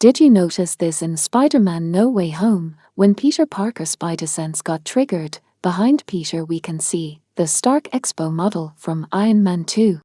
Did you notice this in Spider-Man No Way Home? When Peter Parker's Spider-Sense got triggered, behind Peter we can see the Stark Expo model from Iron Man 2.